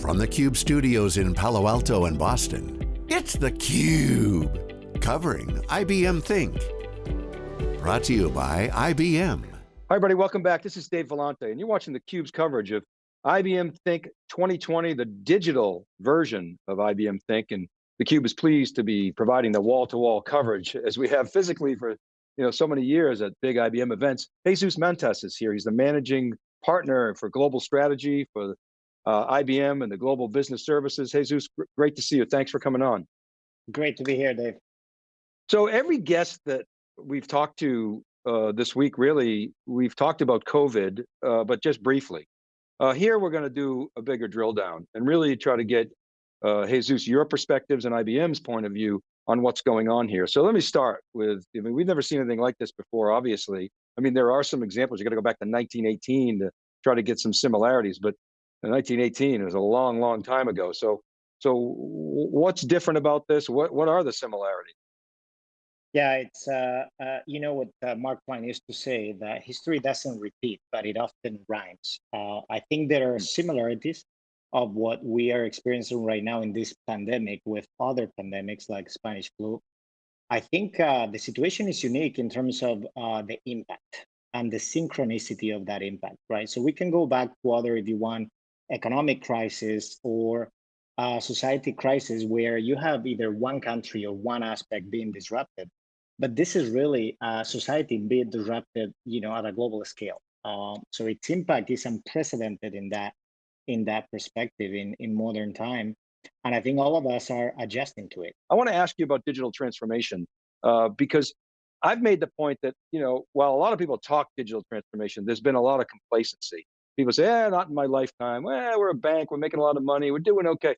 From the Cube studios in Palo Alto and Boston, it's theCUBE. Covering IBM Think. Brought to you by IBM. Hi everybody, welcome back. This is Dave Vellante, and you're watching theCUBE's coverage of IBM Think 2020, the digital version of IBM Think, and theCUBE is pleased to be providing the wall-to-wall -wall coverage as we have physically for you know so many years at big IBM events. Jesus Mantas is here. He's the managing partner for global strategy for uh, IBM and the Global Business Services. Jesus, great to see you. Thanks for coming on. Great to be here, Dave. So every guest that we've talked to uh, this week, really, we've talked about COVID, uh, but just briefly. Uh, here, we're going to do a bigger drill down and really try to get, uh, Jesus, your perspectives and IBM's point of view on what's going on here. So let me start with, I mean, we've never seen anything like this before, obviously. I mean, there are some examples. You got to go back to 1918 to try to get some similarities, but 1918 was a long, long time ago. So, so what's different about this? What what are the similarities? Yeah, it's uh, uh, you know what uh, Mark Twain used to say that history doesn't repeat, but it often rhymes. Uh, I think there are hmm. similarities of what we are experiencing right now in this pandemic with other pandemics like Spanish flu. I think uh, the situation is unique in terms of uh, the impact and the synchronicity of that impact, right? So we can go back to other, if you want, economic crisis or a society crisis where you have either one country or one aspect being disrupted. But this is really a society being disrupted, you know, at a global scale. Um, so its impact is unprecedented in that in that perspective in in modern time, and I think all of us are adjusting to it. I want to ask you about digital transformation uh, because I've made the point that you know while a lot of people talk digital transformation, there's been a lot of complacency people say, eh, not in my lifetime. Well, we're a bank, we're making a lot of money, we're doing okay.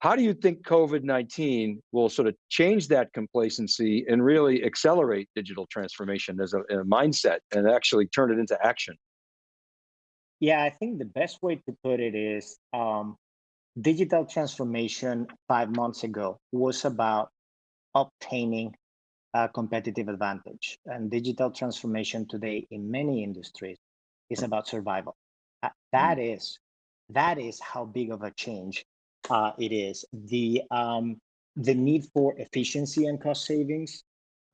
How do you think COVID-19 will sort of change that complacency and really accelerate digital transformation as a, a mindset and actually turn it into action? Yeah, I think the best way to put it is um, digital transformation five months ago was about obtaining a competitive advantage. And digital transformation today in many industries is about survival. Uh, that is that is how big of a change uh, it is. The um, the need for efficiency and cost savings,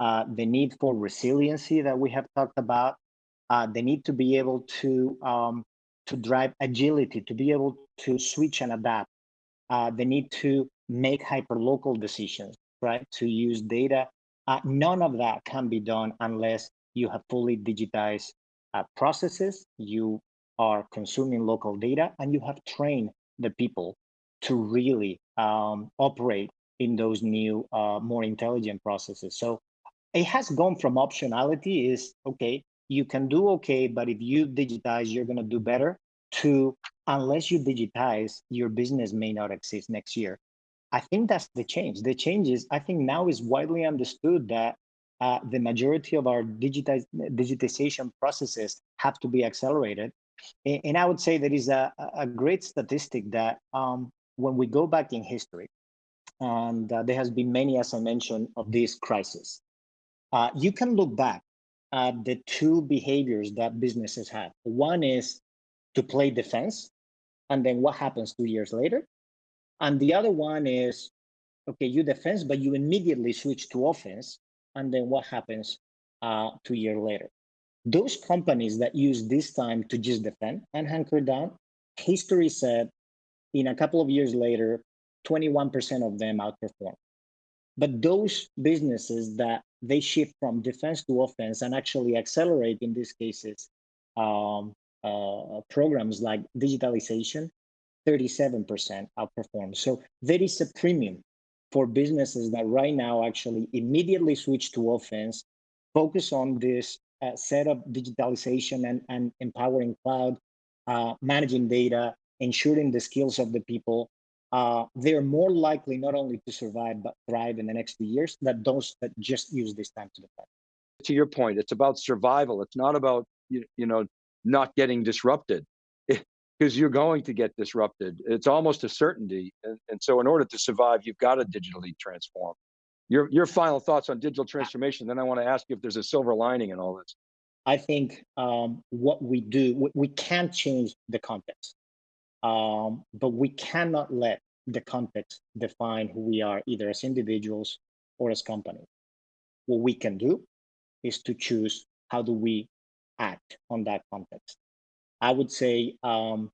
uh, the need for resiliency that we have talked about, uh, the need to be able to um, to drive agility, to be able to switch and adapt, uh, the need to make hyperlocal decisions, right? To use data. Uh, none of that can be done unless you have fully digitized processes. You are consuming local data and you have trained the people to really um, operate in those new, uh, more intelligent processes. So it has gone from optionality is, okay, you can do okay, but if you digitize, you're gonna do better, to unless you digitize, your business may not exist next year. I think that's the change. The change is, I think now is widely understood that uh, the majority of our digitization processes have to be accelerated and I would say there is a, a great statistic that um, when we go back in history, and uh, there has been many, as I mentioned, of this crisis, uh, you can look back at the two behaviors that businesses have. One is to play defense, and then what happens two years later? And the other one is, okay, you defense, but you immediately switch to offense, and then what happens uh, two years later? Those companies that use this time to just defend and hunker down, history said in a couple of years later, 21% of them outperform. But those businesses that they shift from defense to offense and actually accelerate in these cases um, uh, programs like digitalization, 37% outperform. So there is a premium for businesses that right now actually immediately switch to offense, focus on this uh, set up digitalization and, and empowering cloud, uh, managing data, ensuring the skills of the people, uh, they're more likely not only to survive but thrive in the next few years than those that just use this time to defend. To your point, it's about survival. It's not about you, you know not getting disrupted because you're going to get disrupted. It's almost a certainty. And, and so in order to survive, you've got to digitally transform. Your, your final thoughts on digital transformation, then I want to ask you if there's a silver lining in all this. I think um, what we do, we, can't change the context. Um, but we cannot let the context define who we are, either as individuals or as companies. What we can do is to choose how do we act on that context. I would say um,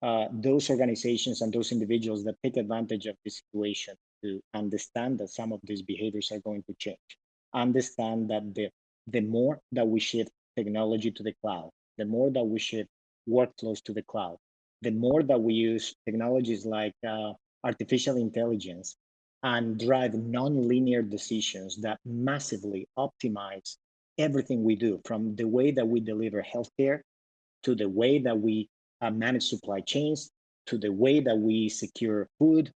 uh, those organizations and those individuals that take advantage of this situation to understand that some of these behaviors are going to change, understand that the, the more that we shift technology to the cloud, the more that we shift workflows to the cloud, the more that we use technologies like uh, artificial intelligence and drive non-linear decisions that massively optimize everything we do from the way that we deliver healthcare to the way that we uh, manage supply chains to the way that we secure food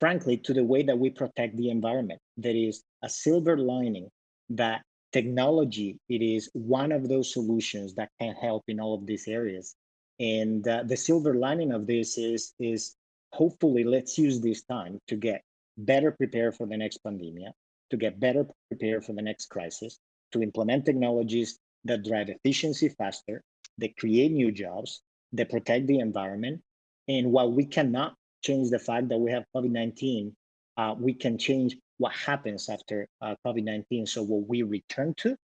frankly to the way that we protect the environment. There is a silver lining that technology it is one of those solutions that can help in all of these areas. And uh, the silver lining of this is is hopefully let's use this time to get better prepared for the next pandemic to get better prepared for the next crisis to implement technologies that drive efficiency faster that create new jobs that protect the environment. And while we cannot change the fact that we have covid-19 uh, we can change what happens after uh, covid-19 so what we return to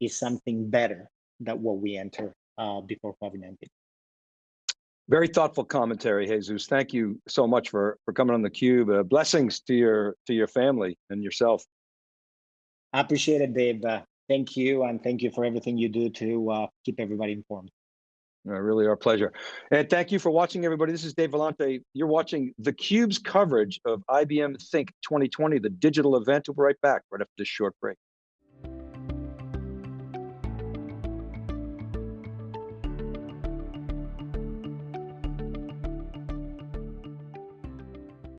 is something better than what we enter uh, before covid-19 Very thoughtful commentary, Jesus. Thank you so much for for coming on the cube. Uh, blessings to your to your family and yourself. I appreciate it, Dave. Uh, thank you, and thank you for everything you do to uh, keep everybody informed. Uh, really our pleasure. And thank you for watching, everybody. This is Dave Vellante. You're watching theCUBE's coverage of IBM Think 2020, the digital event. We'll be right back right after this short break.